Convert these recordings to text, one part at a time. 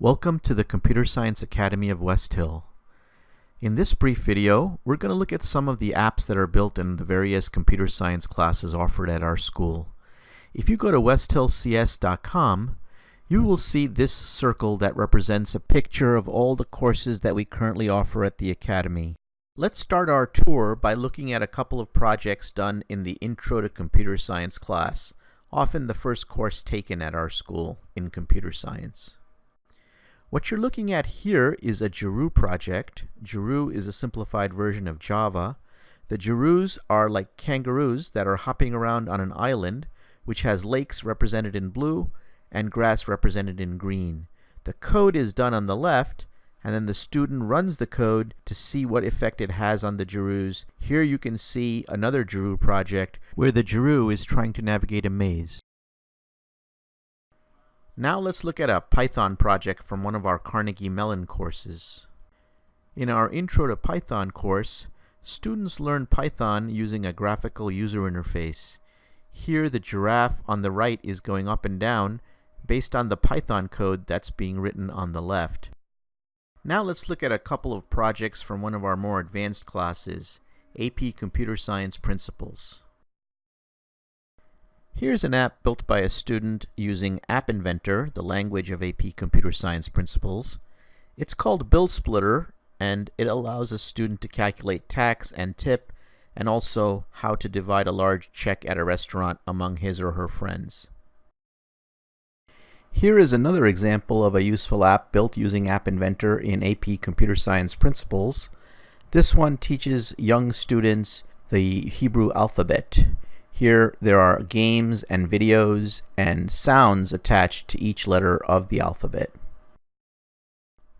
Welcome to the Computer Science Academy of West Hill. In this brief video, we're going to look at some of the apps that are built in the various computer science classes offered at our school. If you go to westhillcs.com, you will see this circle that represents a picture of all the courses that we currently offer at the Academy. Let's start our tour by looking at a couple of projects done in the Intro to Computer Science class, often the first course taken at our school in computer science. What you're looking at here is a Jeroo project. Jeroo is a simplified version of Java. The Jeroos are like kangaroos that are hopping around on an island, which has lakes represented in blue and grass represented in green. The code is done on the left, and then the student runs the code to see what effect it has on the Jeroos. Here you can see another Jeroo project where the Jeroo is trying to navigate a maze. Now let's look at a Python project from one of our Carnegie Mellon courses. In our Intro to Python course, students learn Python using a graphical user interface. Here the giraffe on the right is going up and down based on the Python code that's being written on the left. Now let's look at a couple of projects from one of our more advanced classes, AP Computer Science Principles. Here's an app built by a student using App Inventor, the language of AP Computer Science Principles. It's called Bill Splitter, and it allows a student to calculate tax and tip, and also how to divide a large check at a restaurant among his or her friends. Here is another example of a useful app built using App Inventor in AP Computer Science Principles. This one teaches young students the Hebrew alphabet. Here there are games and videos and sounds attached to each letter of the alphabet.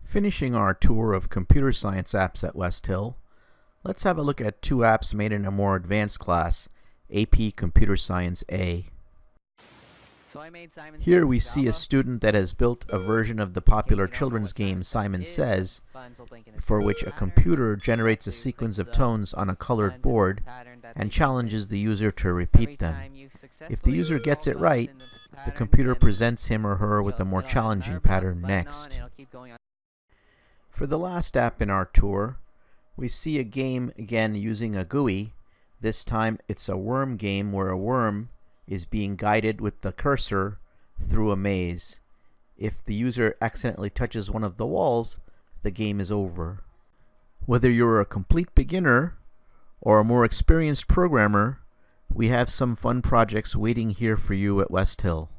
Finishing our tour of computer science apps at West Hill, let's have a look at two apps made in a more advanced class, AP Computer Science A. So Simon Here we see a student that has built a version of the popular children's game Simon Says, for which a computer generates a sequence of tones on a colored board and challenges the user to repeat them. If the user gets it right, the computer presents him or her with a more challenging pattern next. For the last app in our tour, we see a game again using a GUI. This time it's a worm game where a worm is being guided with the cursor through a maze. If the user accidentally touches one of the walls, the game is over. Whether you're a complete beginner or a more experienced programmer, we have some fun projects waiting here for you at West Hill.